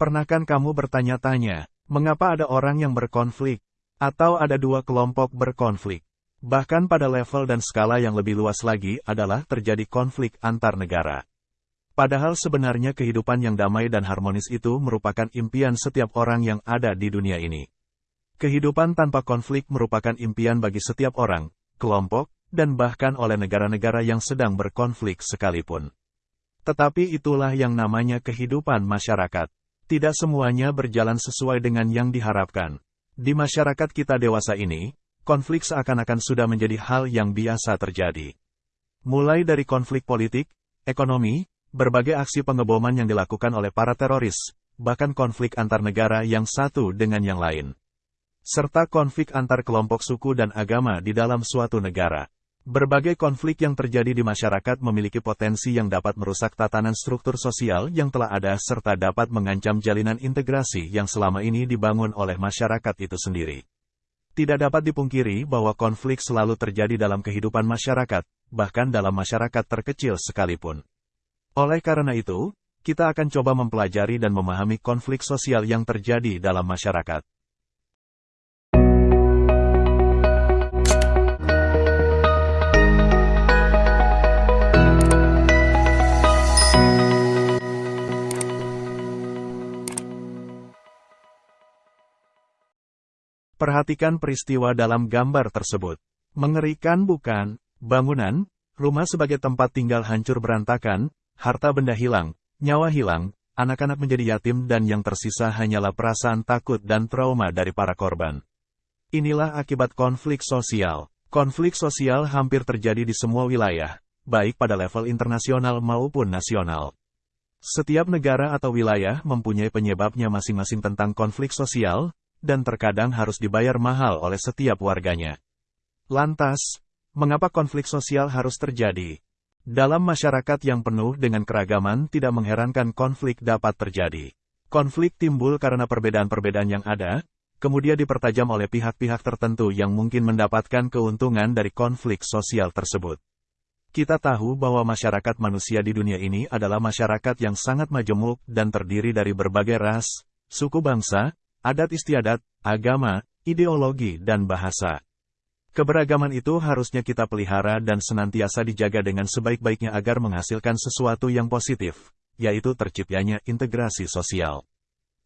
Pernahkan kamu bertanya-tanya, mengapa ada orang yang berkonflik, atau ada dua kelompok berkonflik? Bahkan pada level dan skala yang lebih luas lagi adalah terjadi konflik antar negara. Padahal sebenarnya kehidupan yang damai dan harmonis itu merupakan impian setiap orang yang ada di dunia ini. Kehidupan tanpa konflik merupakan impian bagi setiap orang, kelompok, dan bahkan oleh negara-negara yang sedang berkonflik sekalipun. Tetapi itulah yang namanya kehidupan masyarakat. Tidak semuanya berjalan sesuai dengan yang diharapkan. Di masyarakat kita dewasa ini, konflik seakan-akan sudah menjadi hal yang biasa terjadi. Mulai dari konflik politik, ekonomi, berbagai aksi pengeboman yang dilakukan oleh para teroris, bahkan konflik antar negara yang satu dengan yang lain. Serta konflik antar kelompok suku dan agama di dalam suatu negara. Berbagai konflik yang terjadi di masyarakat memiliki potensi yang dapat merusak tatanan struktur sosial yang telah ada serta dapat mengancam jalinan integrasi yang selama ini dibangun oleh masyarakat itu sendiri. Tidak dapat dipungkiri bahwa konflik selalu terjadi dalam kehidupan masyarakat, bahkan dalam masyarakat terkecil sekalipun. Oleh karena itu, kita akan coba mempelajari dan memahami konflik sosial yang terjadi dalam masyarakat. Perhatikan peristiwa dalam gambar tersebut. Mengerikan bukan? Bangunan, rumah sebagai tempat tinggal hancur berantakan, harta benda hilang, nyawa hilang, anak-anak menjadi yatim dan yang tersisa hanyalah perasaan takut dan trauma dari para korban. Inilah akibat konflik sosial. Konflik sosial hampir terjadi di semua wilayah, baik pada level internasional maupun nasional. Setiap negara atau wilayah mempunyai penyebabnya masing-masing tentang konflik sosial, dan terkadang harus dibayar mahal oleh setiap warganya. Lantas, mengapa konflik sosial harus terjadi? Dalam masyarakat yang penuh dengan keragaman tidak mengherankan konflik dapat terjadi. Konflik timbul karena perbedaan-perbedaan yang ada, kemudian dipertajam oleh pihak-pihak tertentu yang mungkin mendapatkan keuntungan dari konflik sosial tersebut. Kita tahu bahwa masyarakat manusia di dunia ini adalah masyarakat yang sangat majemuk dan terdiri dari berbagai ras, suku bangsa, adat istiadat, agama, ideologi, dan bahasa. Keberagaman itu harusnya kita pelihara dan senantiasa dijaga dengan sebaik-baiknya agar menghasilkan sesuatu yang positif, yaitu terciptanya integrasi sosial.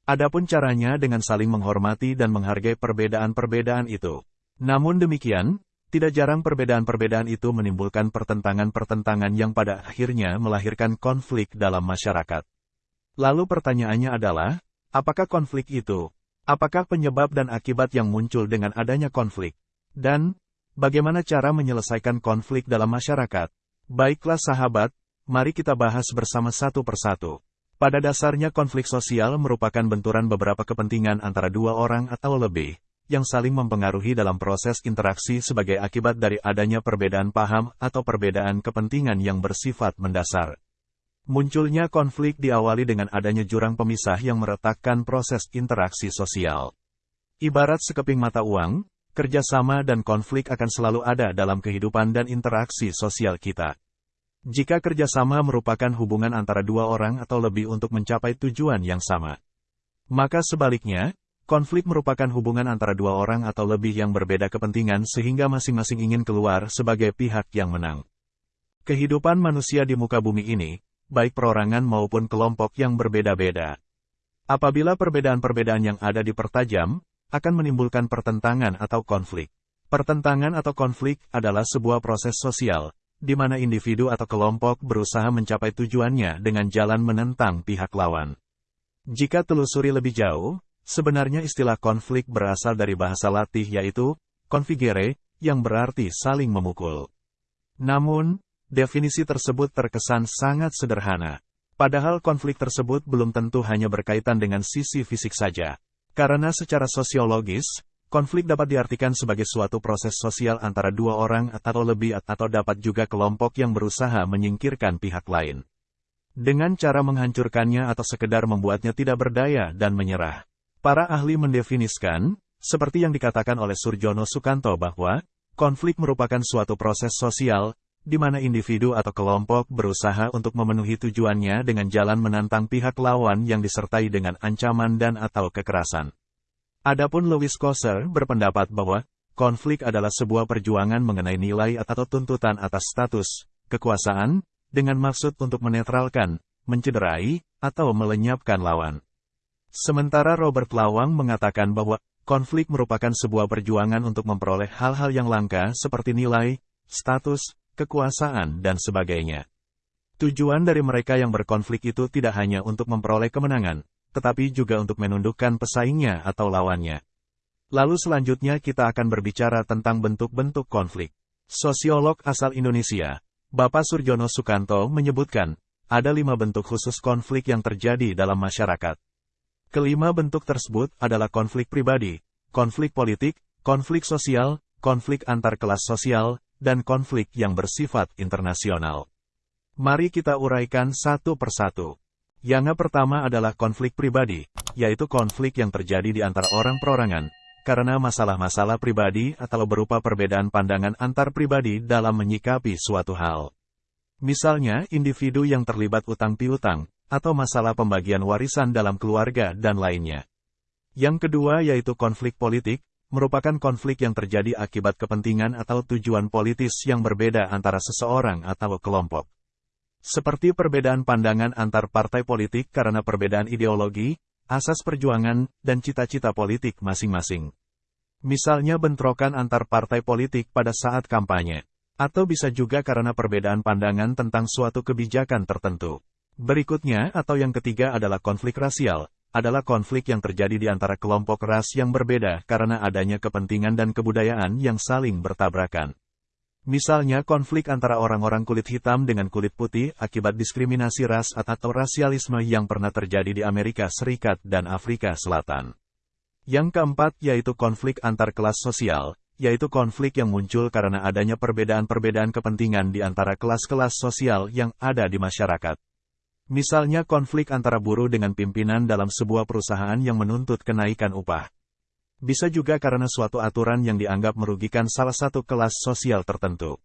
Adapun caranya dengan saling menghormati dan menghargai perbedaan-perbedaan itu. Namun demikian, tidak jarang perbedaan-perbedaan itu menimbulkan pertentangan-pertentangan yang pada akhirnya melahirkan konflik dalam masyarakat. Lalu pertanyaannya adalah, apakah konflik itu Apakah penyebab dan akibat yang muncul dengan adanya konflik? Dan, bagaimana cara menyelesaikan konflik dalam masyarakat? Baiklah sahabat, mari kita bahas bersama satu persatu. Pada dasarnya konflik sosial merupakan benturan beberapa kepentingan antara dua orang atau lebih, yang saling mempengaruhi dalam proses interaksi sebagai akibat dari adanya perbedaan paham atau perbedaan kepentingan yang bersifat mendasar. Munculnya konflik diawali dengan adanya jurang pemisah yang meretakkan proses interaksi sosial. Ibarat sekeping mata uang, kerjasama dan konflik akan selalu ada dalam kehidupan dan interaksi sosial kita. Jika kerjasama merupakan hubungan antara dua orang atau lebih untuk mencapai tujuan yang sama. Maka sebaliknya, konflik merupakan hubungan antara dua orang atau lebih yang berbeda kepentingan sehingga masing-masing ingin keluar sebagai pihak yang menang. Kehidupan manusia di muka bumi ini, baik perorangan maupun kelompok yang berbeda-beda. Apabila perbedaan-perbedaan yang ada dipertajam, akan menimbulkan pertentangan atau konflik. Pertentangan atau konflik adalah sebuah proses sosial, di mana individu atau kelompok berusaha mencapai tujuannya dengan jalan menentang pihak lawan. Jika telusuri lebih jauh, sebenarnya istilah konflik berasal dari bahasa latih yaitu configere, yang berarti saling memukul. Namun, Definisi tersebut terkesan sangat sederhana. Padahal konflik tersebut belum tentu hanya berkaitan dengan sisi fisik saja. Karena secara sosiologis, konflik dapat diartikan sebagai suatu proses sosial antara dua orang atau lebih atau dapat juga kelompok yang berusaha menyingkirkan pihak lain. Dengan cara menghancurkannya atau sekedar membuatnya tidak berdaya dan menyerah. Para ahli mendefiniskan, seperti yang dikatakan oleh Surjono Sukanto bahwa, konflik merupakan suatu proses sosial, di mana individu atau kelompok berusaha untuk memenuhi tujuannya dengan jalan menantang pihak lawan yang disertai dengan ancaman dan atau kekerasan. Adapun Louis Kosser berpendapat bahwa konflik adalah sebuah perjuangan mengenai nilai atau tuntutan atas status, kekuasaan, dengan maksud untuk menetralkan, mencederai, atau melenyapkan lawan. Sementara Robert Lawang mengatakan bahwa konflik merupakan sebuah perjuangan untuk memperoleh hal-hal yang langka seperti nilai, status, kekuasaan, dan sebagainya. Tujuan dari mereka yang berkonflik itu tidak hanya untuk memperoleh kemenangan, tetapi juga untuk menundukkan pesaingnya atau lawannya. Lalu selanjutnya kita akan berbicara tentang bentuk-bentuk konflik. Sosiolog asal Indonesia, Bapak Surjono Sukanto menyebutkan, ada lima bentuk khusus konflik yang terjadi dalam masyarakat. Kelima bentuk tersebut adalah konflik pribadi, konflik politik, konflik sosial, konflik antar kelas sosial, dan konflik yang bersifat internasional. Mari kita uraikan satu persatu. Yang pertama adalah konflik pribadi, yaitu konflik yang terjadi di antara orang perorangan, karena masalah-masalah pribadi atau berupa perbedaan pandangan antar pribadi dalam menyikapi suatu hal. Misalnya, individu yang terlibat utang piutang, atau masalah pembagian warisan dalam keluarga dan lainnya. Yang kedua yaitu konflik politik, merupakan konflik yang terjadi akibat kepentingan atau tujuan politis yang berbeda antara seseorang atau kelompok. Seperti perbedaan pandangan antar partai politik karena perbedaan ideologi, asas perjuangan, dan cita-cita politik masing-masing. Misalnya bentrokan antar partai politik pada saat kampanye. Atau bisa juga karena perbedaan pandangan tentang suatu kebijakan tertentu. Berikutnya atau yang ketiga adalah konflik rasial, adalah konflik yang terjadi di antara kelompok ras yang berbeda karena adanya kepentingan dan kebudayaan yang saling bertabrakan. Misalnya konflik antara orang-orang kulit hitam dengan kulit putih akibat diskriminasi ras atau rasialisme yang pernah terjadi di Amerika Serikat dan Afrika Selatan. Yang keempat yaitu konflik antar kelas sosial, yaitu konflik yang muncul karena adanya perbedaan-perbedaan kepentingan di antara kelas-kelas sosial yang ada di masyarakat. Misalnya konflik antara buruh dengan pimpinan dalam sebuah perusahaan yang menuntut kenaikan upah. Bisa juga karena suatu aturan yang dianggap merugikan salah satu kelas sosial tertentu.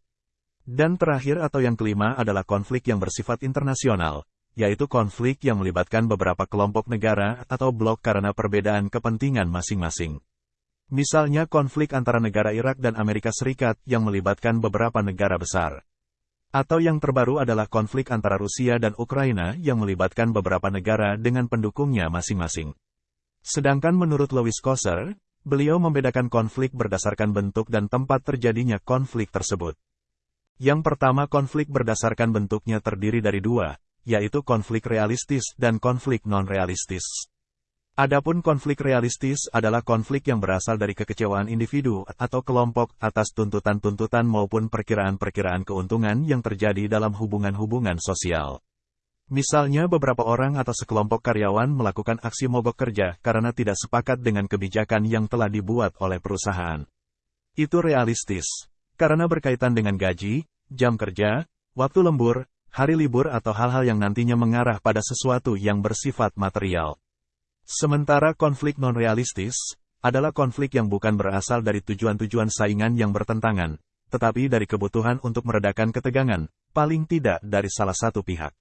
Dan terakhir atau yang kelima adalah konflik yang bersifat internasional, yaitu konflik yang melibatkan beberapa kelompok negara atau blok karena perbedaan kepentingan masing-masing. Misalnya konflik antara negara Irak dan Amerika Serikat yang melibatkan beberapa negara besar. Atau yang terbaru adalah konflik antara Rusia dan Ukraina yang melibatkan beberapa negara dengan pendukungnya masing-masing. Sedangkan menurut Louis Kosser, beliau membedakan konflik berdasarkan bentuk dan tempat terjadinya konflik tersebut. Yang pertama konflik berdasarkan bentuknya terdiri dari dua, yaitu konflik realistis dan konflik non-realistis. Adapun konflik realistis adalah konflik yang berasal dari kekecewaan individu atau kelompok atas tuntutan-tuntutan maupun perkiraan-perkiraan keuntungan yang terjadi dalam hubungan-hubungan sosial. Misalnya beberapa orang atau sekelompok karyawan melakukan aksi mogok kerja karena tidak sepakat dengan kebijakan yang telah dibuat oleh perusahaan. Itu realistis, karena berkaitan dengan gaji, jam kerja, waktu lembur, hari libur atau hal-hal yang nantinya mengarah pada sesuatu yang bersifat material. Sementara konflik non-realistis, adalah konflik yang bukan berasal dari tujuan-tujuan saingan yang bertentangan, tetapi dari kebutuhan untuk meredakan ketegangan, paling tidak dari salah satu pihak.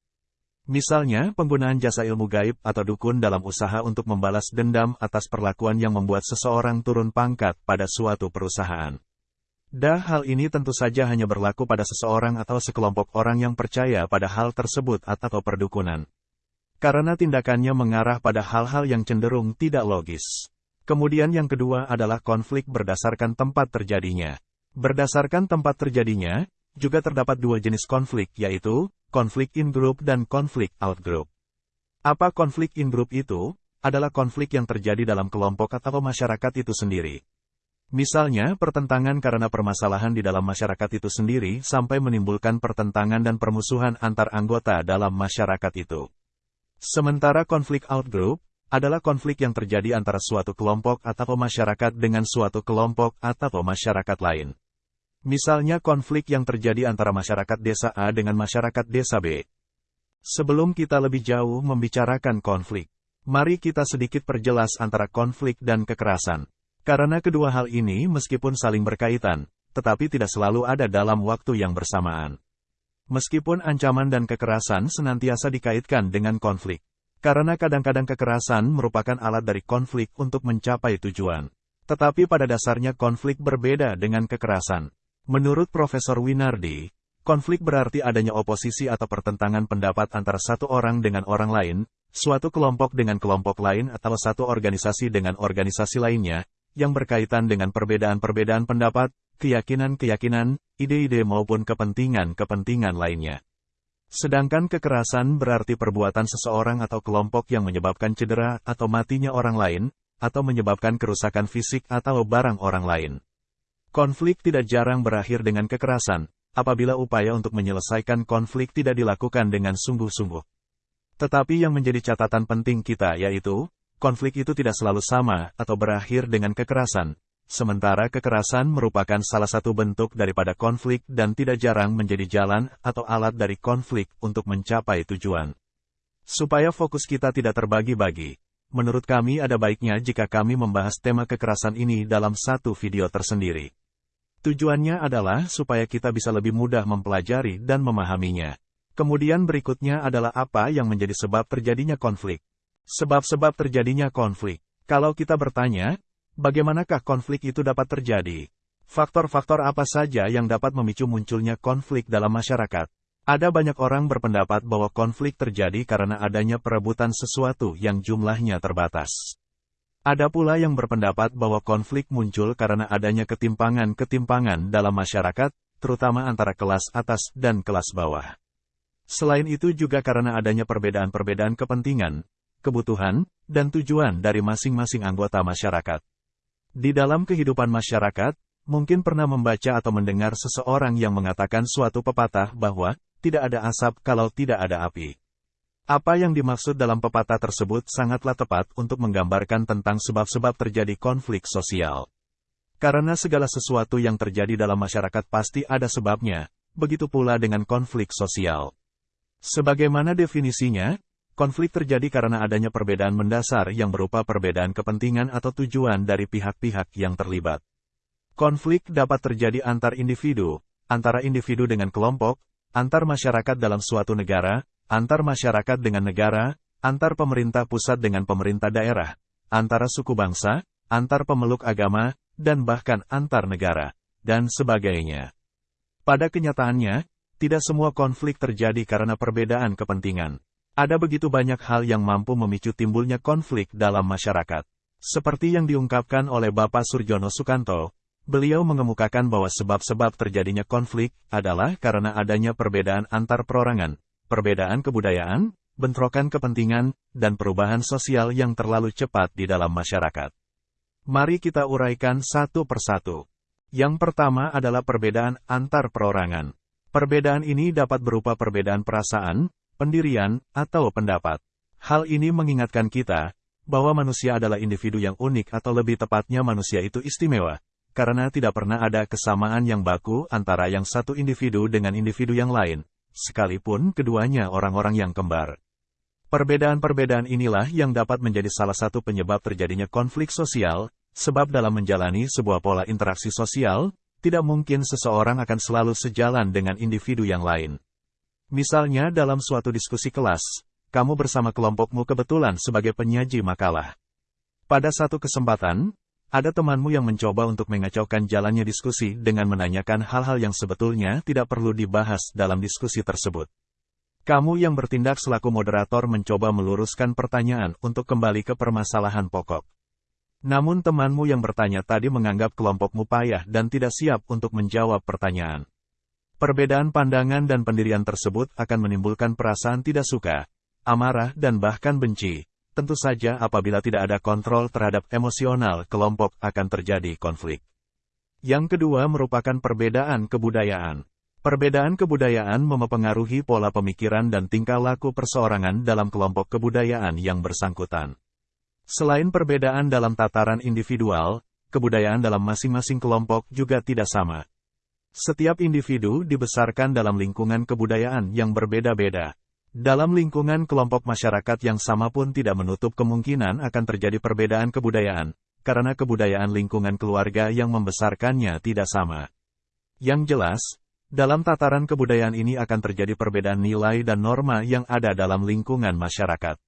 Misalnya, penggunaan jasa ilmu gaib atau dukun dalam usaha untuk membalas dendam atas perlakuan yang membuat seseorang turun pangkat pada suatu perusahaan. Dah hal ini tentu saja hanya berlaku pada seseorang atau sekelompok orang yang percaya pada hal tersebut atau perdukunan karena tindakannya mengarah pada hal-hal yang cenderung tidak logis. Kemudian yang kedua adalah konflik berdasarkan tempat terjadinya. Berdasarkan tempat terjadinya, juga terdapat dua jenis konflik yaitu, konflik in-group dan konflik out-group. Apa konflik in-group itu? Adalah konflik yang terjadi dalam kelompok atau masyarakat itu sendiri. Misalnya, pertentangan karena permasalahan di dalam masyarakat itu sendiri sampai menimbulkan pertentangan dan permusuhan antar anggota dalam masyarakat itu. Sementara konflik outgroup adalah konflik yang terjadi antara suatu kelompok atau masyarakat dengan suatu kelompok atau masyarakat lain. Misalnya konflik yang terjadi antara masyarakat desa A dengan masyarakat desa B. Sebelum kita lebih jauh membicarakan konflik, mari kita sedikit perjelas antara konflik dan kekerasan. Karena kedua hal ini meskipun saling berkaitan, tetapi tidak selalu ada dalam waktu yang bersamaan. Meskipun ancaman dan kekerasan senantiasa dikaitkan dengan konflik. Karena kadang-kadang kekerasan merupakan alat dari konflik untuk mencapai tujuan. Tetapi pada dasarnya konflik berbeda dengan kekerasan. Menurut Profesor Winardi, konflik berarti adanya oposisi atau pertentangan pendapat antara satu orang dengan orang lain, suatu kelompok dengan kelompok lain atau satu organisasi dengan organisasi lainnya, yang berkaitan dengan perbedaan-perbedaan pendapat, keyakinan-keyakinan, ide-ide maupun kepentingan-kepentingan lainnya. Sedangkan kekerasan berarti perbuatan seseorang atau kelompok yang menyebabkan cedera atau matinya orang lain, atau menyebabkan kerusakan fisik atau barang orang lain. Konflik tidak jarang berakhir dengan kekerasan, apabila upaya untuk menyelesaikan konflik tidak dilakukan dengan sungguh-sungguh. Tetapi yang menjadi catatan penting kita yaitu, konflik itu tidak selalu sama atau berakhir dengan kekerasan, sementara kekerasan merupakan salah satu bentuk daripada konflik dan tidak jarang menjadi jalan atau alat dari konflik untuk mencapai tujuan. Supaya fokus kita tidak terbagi-bagi, menurut kami ada baiknya jika kami membahas tema kekerasan ini dalam satu video tersendiri. Tujuannya adalah supaya kita bisa lebih mudah mempelajari dan memahaminya. Kemudian berikutnya adalah apa yang menjadi sebab terjadinya konflik. Sebab-sebab terjadinya konflik. Kalau kita bertanya, bagaimanakah konflik itu dapat terjadi? Faktor-faktor apa saja yang dapat memicu munculnya konflik dalam masyarakat? Ada banyak orang berpendapat bahwa konflik terjadi karena adanya perebutan sesuatu yang jumlahnya terbatas. Ada pula yang berpendapat bahwa konflik muncul karena adanya ketimpangan-ketimpangan dalam masyarakat, terutama antara kelas atas dan kelas bawah. Selain itu juga karena adanya perbedaan-perbedaan kepentingan, kebutuhan, dan tujuan dari masing-masing anggota masyarakat. Di dalam kehidupan masyarakat, mungkin pernah membaca atau mendengar seseorang yang mengatakan suatu pepatah bahwa tidak ada asap kalau tidak ada api. Apa yang dimaksud dalam pepatah tersebut sangatlah tepat untuk menggambarkan tentang sebab-sebab terjadi konflik sosial. Karena segala sesuatu yang terjadi dalam masyarakat pasti ada sebabnya, begitu pula dengan konflik sosial. Sebagaimana definisinya, Konflik terjadi karena adanya perbedaan mendasar yang berupa perbedaan kepentingan atau tujuan dari pihak-pihak yang terlibat. Konflik dapat terjadi antar individu, antara individu dengan kelompok, antar masyarakat dalam suatu negara, antar masyarakat dengan negara, antar pemerintah pusat dengan pemerintah daerah, antara suku bangsa, antar pemeluk agama, dan bahkan antar negara, dan sebagainya. Pada kenyataannya, tidak semua konflik terjadi karena perbedaan kepentingan. Ada begitu banyak hal yang mampu memicu timbulnya konflik dalam masyarakat. Seperti yang diungkapkan oleh Bapak Surjono Sukanto, beliau mengemukakan bahwa sebab-sebab terjadinya konflik adalah karena adanya perbedaan antar perorangan, perbedaan kebudayaan, bentrokan kepentingan, dan perubahan sosial yang terlalu cepat di dalam masyarakat. Mari kita uraikan satu persatu. Yang pertama adalah perbedaan antar perorangan. Perbedaan ini dapat berupa perbedaan perasaan, pendirian, atau pendapat. Hal ini mengingatkan kita bahwa manusia adalah individu yang unik atau lebih tepatnya manusia itu istimewa, karena tidak pernah ada kesamaan yang baku antara yang satu individu dengan individu yang lain, sekalipun keduanya orang-orang yang kembar. Perbedaan-perbedaan inilah yang dapat menjadi salah satu penyebab terjadinya konflik sosial, sebab dalam menjalani sebuah pola interaksi sosial, tidak mungkin seseorang akan selalu sejalan dengan individu yang lain. Misalnya dalam suatu diskusi kelas, kamu bersama kelompokmu kebetulan sebagai penyaji makalah. Pada satu kesempatan, ada temanmu yang mencoba untuk mengacaukan jalannya diskusi dengan menanyakan hal-hal yang sebetulnya tidak perlu dibahas dalam diskusi tersebut. Kamu yang bertindak selaku moderator mencoba meluruskan pertanyaan untuk kembali ke permasalahan pokok. Namun temanmu yang bertanya tadi menganggap kelompokmu payah dan tidak siap untuk menjawab pertanyaan. Perbedaan pandangan dan pendirian tersebut akan menimbulkan perasaan tidak suka, amarah dan bahkan benci. Tentu saja apabila tidak ada kontrol terhadap emosional kelompok akan terjadi konflik. Yang kedua merupakan perbedaan kebudayaan. Perbedaan kebudayaan mempengaruhi pola pemikiran dan tingkah laku perseorangan dalam kelompok kebudayaan yang bersangkutan. Selain perbedaan dalam tataran individual, kebudayaan dalam masing-masing kelompok juga tidak sama. Setiap individu dibesarkan dalam lingkungan kebudayaan yang berbeda-beda. Dalam lingkungan kelompok masyarakat yang sama pun tidak menutup kemungkinan akan terjadi perbedaan kebudayaan, karena kebudayaan lingkungan keluarga yang membesarkannya tidak sama. Yang jelas, Dalam tataran kebudayaan ini akan terjadi perbedaan nilai dan norma yang ada dalam lingkungan masyarakat.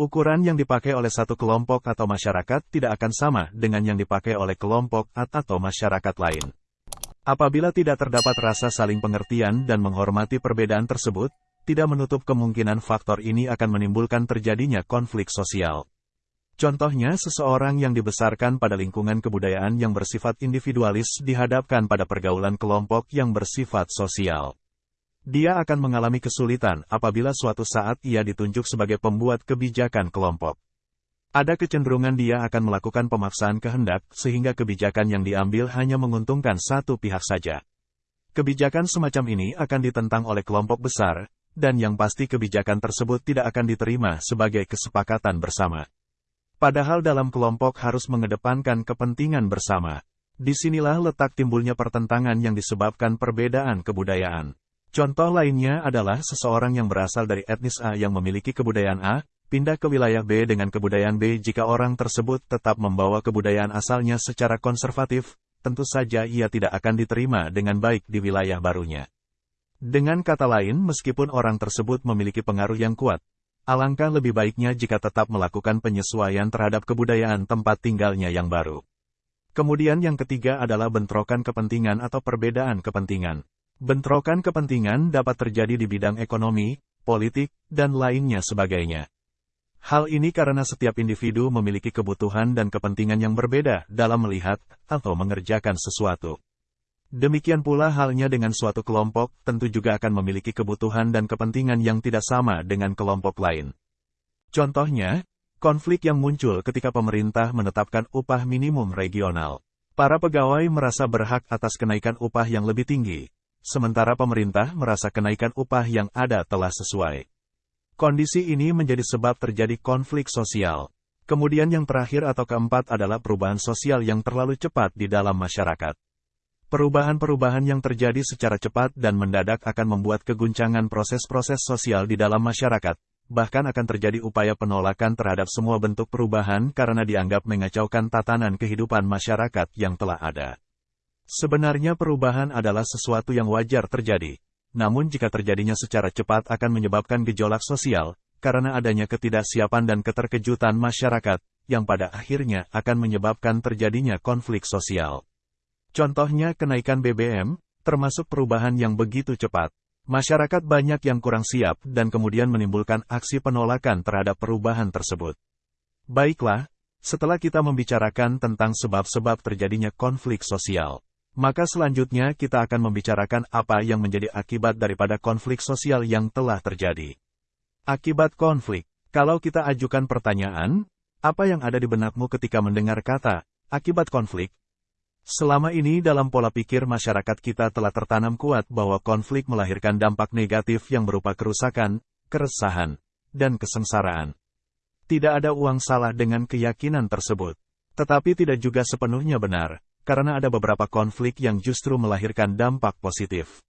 Ukuran yang dipakai oleh satu kelompok atau masyarakat tidak akan sama dengan yang dipakai oleh kelompok atau masyarakat lain. Apabila tidak terdapat rasa saling pengertian dan menghormati perbedaan tersebut, tidak menutup kemungkinan faktor ini akan menimbulkan terjadinya konflik sosial. Contohnya seseorang yang dibesarkan pada lingkungan kebudayaan yang bersifat individualis dihadapkan pada pergaulan kelompok yang bersifat sosial. Dia akan mengalami kesulitan apabila suatu saat ia ditunjuk sebagai pembuat kebijakan kelompok. Ada kecenderungan dia akan melakukan pemaksaan kehendak sehingga kebijakan yang diambil hanya menguntungkan satu pihak saja. Kebijakan semacam ini akan ditentang oleh kelompok besar, dan yang pasti kebijakan tersebut tidak akan diterima sebagai kesepakatan bersama. Padahal dalam kelompok harus mengedepankan kepentingan bersama. Di sinilah letak timbulnya pertentangan yang disebabkan perbedaan kebudayaan. Contoh lainnya adalah seseorang yang berasal dari etnis A yang memiliki kebudayaan A, pindah ke wilayah B dengan kebudayaan B jika orang tersebut tetap membawa kebudayaan asalnya secara konservatif, tentu saja ia tidak akan diterima dengan baik di wilayah barunya. Dengan kata lain, meskipun orang tersebut memiliki pengaruh yang kuat, Alangkah lebih baiknya jika tetap melakukan penyesuaian terhadap kebudayaan tempat tinggalnya yang baru. Kemudian yang ketiga adalah bentrokan kepentingan atau perbedaan kepentingan. Bentrokan kepentingan dapat terjadi di bidang ekonomi, politik, dan lainnya sebagainya. Hal ini karena setiap individu memiliki kebutuhan dan kepentingan yang berbeda dalam melihat atau mengerjakan sesuatu. Demikian pula halnya dengan suatu kelompok, tentu juga akan memiliki kebutuhan dan kepentingan yang tidak sama dengan kelompok lain. Contohnya, konflik yang muncul ketika pemerintah menetapkan upah minimum regional. Para pegawai merasa berhak atas kenaikan upah yang lebih tinggi, sementara pemerintah merasa kenaikan upah yang ada telah sesuai. Kondisi ini menjadi sebab terjadi konflik sosial. Kemudian yang terakhir atau keempat adalah perubahan sosial yang terlalu cepat di dalam masyarakat. Perubahan-perubahan yang terjadi secara cepat dan mendadak akan membuat keguncangan proses-proses sosial di dalam masyarakat, bahkan akan terjadi upaya penolakan terhadap semua bentuk perubahan karena dianggap mengacaukan tatanan kehidupan masyarakat yang telah ada. Sebenarnya perubahan adalah sesuatu yang wajar terjadi, namun jika terjadinya secara cepat akan menyebabkan gejolak sosial, karena adanya ketidaksiapan dan keterkejutan masyarakat, yang pada akhirnya akan menyebabkan terjadinya konflik sosial. Contohnya kenaikan BBM, termasuk perubahan yang begitu cepat. Masyarakat banyak yang kurang siap dan kemudian menimbulkan aksi penolakan terhadap perubahan tersebut. Baiklah, setelah kita membicarakan tentang sebab-sebab terjadinya konflik sosial, maka selanjutnya kita akan membicarakan apa yang menjadi akibat daripada konflik sosial yang telah terjadi. Akibat konflik, kalau kita ajukan pertanyaan, apa yang ada di benakmu ketika mendengar kata akibat konflik, Selama ini dalam pola pikir masyarakat kita telah tertanam kuat bahwa konflik melahirkan dampak negatif yang berupa kerusakan, keresahan, dan kesengsaraan. Tidak ada uang salah dengan keyakinan tersebut. Tetapi tidak juga sepenuhnya benar, karena ada beberapa konflik yang justru melahirkan dampak positif.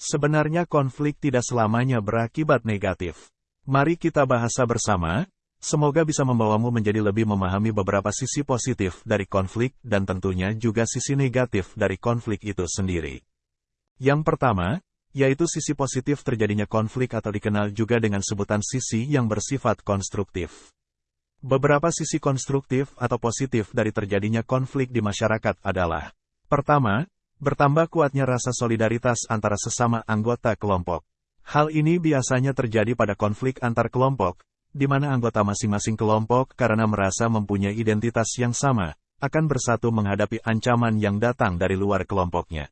Sebenarnya konflik tidak selamanya berakibat negatif. Mari kita bahasa bersama, Semoga bisa membawamu menjadi lebih memahami beberapa sisi positif dari konflik dan tentunya juga sisi negatif dari konflik itu sendiri. Yang pertama, yaitu sisi positif terjadinya konflik atau dikenal juga dengan sebutan sisi yang bersifat konstruktif. Beberapa sisi konstruktif atau positif dari terjadinya konflik di masyarakat adalah Pertama, bertambah kuatnya rasa solidaritas antara sesama anggota kelompok. Hal ini biasanya terjadi pada konflik antar kelompok, di mana anggota masing-masing kelompok karena merasa mempunyai identitas yang sama, akan bersatu menghadapi ancaman yang datang dari luar kelompoknya.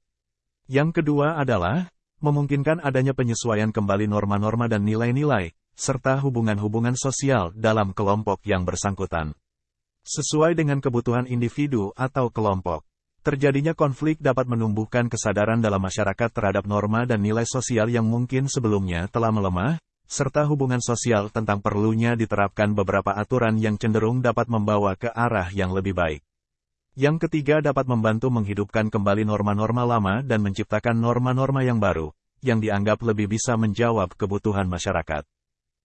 Yang kedua adalah, memungkinkan adanya penyesuaian kembali norma-norma dan nilai-nilai, serta hubungan-hubungan sosial dalam kelompok yang bersangkutan. Sesuai dengan kebutuhan individu atau kelompok. Terjadinya konflik dapat menumbuhkan kesadaran dalam masyarakat terhadap norma dan nilai sosial yang mungkin sebelumnya telah melemah, serta hubungan sosial tentang perlunya diterapkan beberapa aturan yang cenderung dapat membawa ke arah yang lebih baik. Yang ketiga dapat membantu menghidupkan kembali norma-norma lama dan menciptakan norma-norma yang baru, yang dianggap lebih bisa menjawab kebutuhan masyarakat.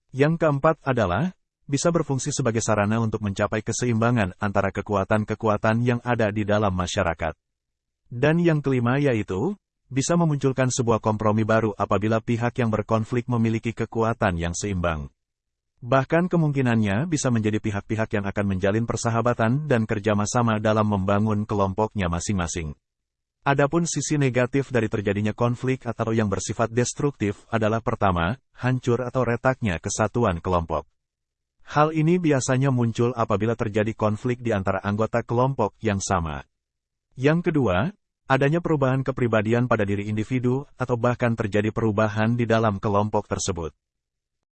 Yang keempat adalah, bisa berfungsi sebagai sarana untuk mencapai keseimbangan antara kekuatan-kekuatan yang ada di dalam masyarakat. Dan yang kelima yaitu, bisa memunculkan sebuah kompromi baru apabila pihak yang berkonflik memiliki kekuatan yang seimbang. Bahkan kemungkinannya bisa menjadi pihak-pihak yang akan menjalin persahabatan dan kerjasama dalam membangun kelompoknya masing-masing. Adapun sisi negatif dari terjadinya konflik atau yang bersifat destruktif adalah pertama, hancur atau retaknya kesatuan kelompok. Hal ini biasanya muncul apabila terjadi konflik di antara anggota kelompok yang sama. Yang kedua, adanya perubahan kepribadian pada diri individu atau bahkan terjadi perubahan di dalam kelompok tersebut.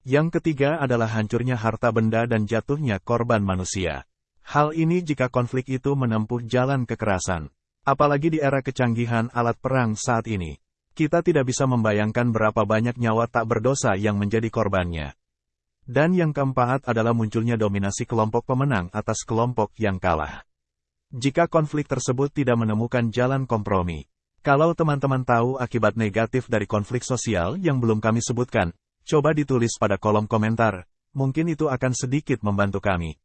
Yang ketiga adalah hancurnya harta benda dan jatuhnya korban manusia. Hal ini jika konflik itu menempuh jalan kekerasan. Apalagi di era kecanggihan alat perang saat ini. Kita tidak bisa membayangkan berapa banyak nyawa tak berdosa yang menjadi korbannya. Dan yang keempat adalah munculnya dominasi kelompok pemenang atas kelompok yang kalah. Jika konflik tersebut tidak menemukan jalan kompromi. Kalau teman-teman tahu akibat negatif dari konflik sosial yang belum kami sebutkan, coba ditulis pada kolom komentar, mungkin itu akan sedikit membantu kami.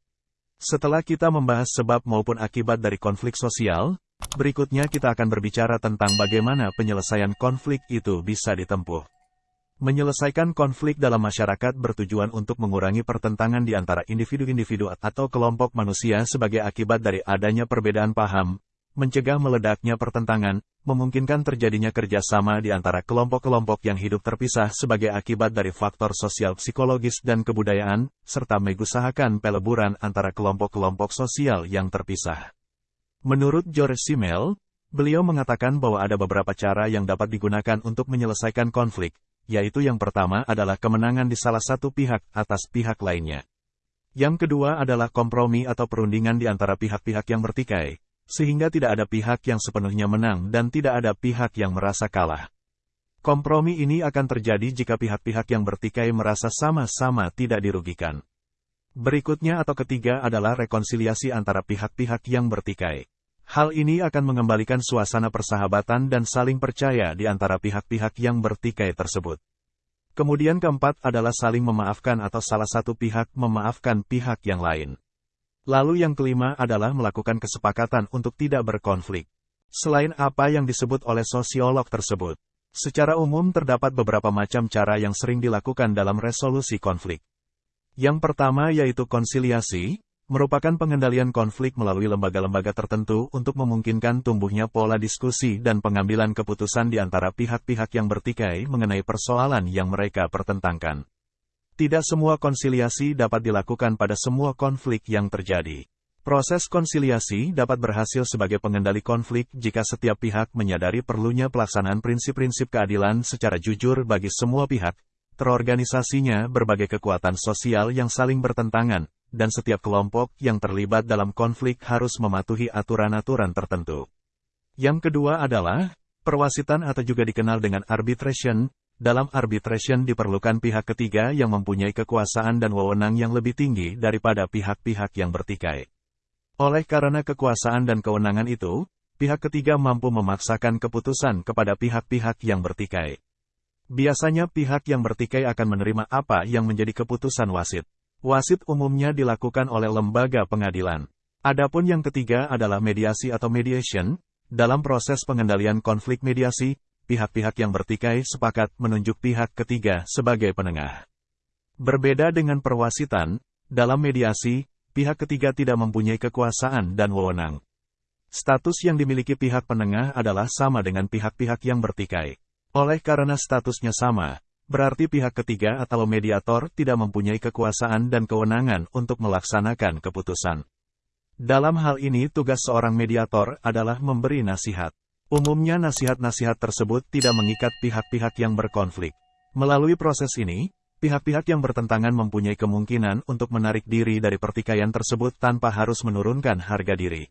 Setelah kita membahas sebab maupun akibat dari konflik sosial, berikutnya kita akan berbicara tentang bagaimana penyelesaian konflik itu bisa ditempuh. Menyelesaikan konflik dalam masyarakat bertujuan untuk mengurangi pertentangan di antara individu-individu atau kelompok manusia sebagai akibat dari adanya perbedaan paham, mencegah meledaknya pertentangan, memungkinkan terjadinya kerjasama di antara kelompok-kelompok yang hidup terpisah sebagai akibat dari faktor sosial psikologis dan kebudayaan, serta mengusahakan peleburan antara kelompok-kelompok sosial yang terpisah. Menurut George Simmel, beliau mengatakan bahwa ada beberapa cara yang dapat digunakan untuk menyelesaikan konflik, yaitu yang pertama adalah kemenangan di salah satu pihak atas pihak lainnya. Yang kedua adalah kompromi atau perundingan di antara pihak-pihak yang bertikai, sehingga tidak ada pihak yang sepenuhnya menang dan tidak ada pihak yang merasa kalah. Kompromi ini akan terjadi jika pihak-pihak yang bertikai merasa sama-sama tidak dirugikan. Berikutnya atau ketiga adalah rekonsiliasi antara pihak-pihak yang bertikai. Hal ini akan mengembalikan suasana persahabatan dan saling percaya di antara pihak-pihak yang bertikai tersebut. Kemudian keempat adalah saling memaafkan atau salah satu pihak memaafkan pihak yang lain. Lalu yang kelima adalah melakukan kesepakatan untuk tidak berkonflik. Selain apa yang disebut oleh sosiolog tersebut, secara umum terdapat beberapa macam cara yang sering dilakukan dalam resolusi konflik. Yang pertama yaitu konsiliasi, merupakan pengendalian konflik melalui lembaga-lembaga tertentu untuk memungkinkan tumbuhnya pola diskusi dan pengambilan keputusan di antara pihak-pihak yang bertikai mengenai persoalan yang mereka pertentangkan. Tidak semua konsiliasi dapat dilakukan pada semua konflik yang terjadi. Proses konsiliasi dapat berhasil sebagai pengendali konflik jika setiap pihak menyadari perlunya pelaksanaan prinsip-prinsip keadilan secara jujur bagi semua pihak, terorganisasinya berbagai kekuatan sosial yang saling bertentangan, dan setiap kelompok yang terlibat dalam konflik harus mematuhi aturan-aturan tertentu. Yang kedua adalah, perwasitan atau juga dikenal dengan arbitration. Dalam arbitration diperlukan pihak ketiga yang mempunyai kekuasaan dan wewenang yang lebih tinggi daripada pihak-pihak yang bertikai. Oleh karena kekuasaan dan kewenangan itu, pihak ketiga mampu memaksakan keputusan kepada pihak-pihak yang bertikai. Biasanya pihak yang bertikai akan menerima apa yang menjadi keputusan wasit. Wasit umumnya dilakukan oleh lembaga pengadilan. Adapun yang ketiga adalah mediasi atau mediation. Dalam proses pengendalian konflik mediasi, pihak-pihak yang bertikai sepakat menunjuk pihak ketiga sebagai penengah. Berbeda dengan perwasitan, dalam mediasi, pihak ketiga tidak mempunyai kekuasaan dan wewenang. Status yang dimiliki pihak penengah adalah sama dengan pihak-pihak yang bertikai. Oleh karena statusnya sama, berarti pihak ketiga atau mediator tidak mempunyai kekuasaan dan kewenangan untuk melaksanakan keputusan. Dalam hal ini tugas seorang mediator adalah memberi nasihat. Umumnya nasihat-nasihat tersebut tidak mengikat pihak-pihak yang berkonflik. Melalui proses ini, pihak-pihak yang bertentangan mempunyai kemungkinan untuk menarik diri dari pertikaian tersebut tanpa harus menurunkan harga diri.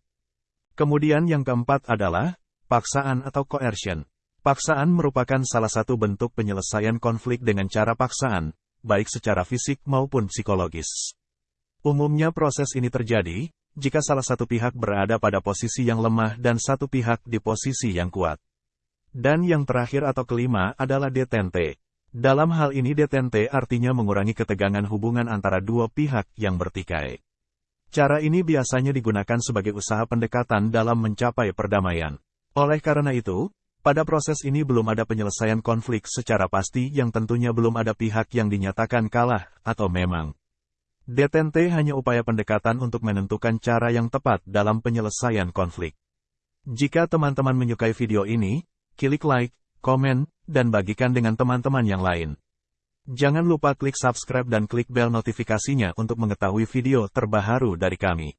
Kemudian yang keempat adalah, paksaan atau coercion. Paksaan merupakan salah satu bentuk penyelesaian konflik dengan cara paksaan, baik secara fisik maupun psikologis. Umumnya proses ini terjadi, jika salah satu pihak berada pada posisi yang lemah dan satu pihak di posisi yang kuat. Dan yang terakhir atau kelima adalah detente. Dalam hal ini detente artinya mengurangi ketegangan hubungan antara dua pihak yang bertikai. Cara ini biasanya digunakan sebagai usaha pendekatan dalam mencapai perdamaian. Oleh karena itu, Pada proses ini belum ada penyelesaian konflik secara pasti yang tentunya belum ada pihak yang dinyatakan kalah atau memang. Detente hanya upaya pendekatan untuk menentukan cara yang tepat dalam penyelesaian konflik. Jika teman-teman menyukai video ini, klik like, komen, dan bagikan dengan teman-teman yang lain. Jangan lupa klik subscribe dan klik bel notifikasinya untuk mengetahui video terbaru dari kami.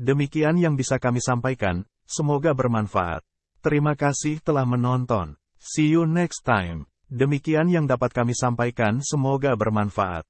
Demikian yang bisa kami sampaikan, semoga bermanfaat. Terima kasih telah menonton. See you next time. Demikian yang dapat kami sampaikan semoga bermanfaat.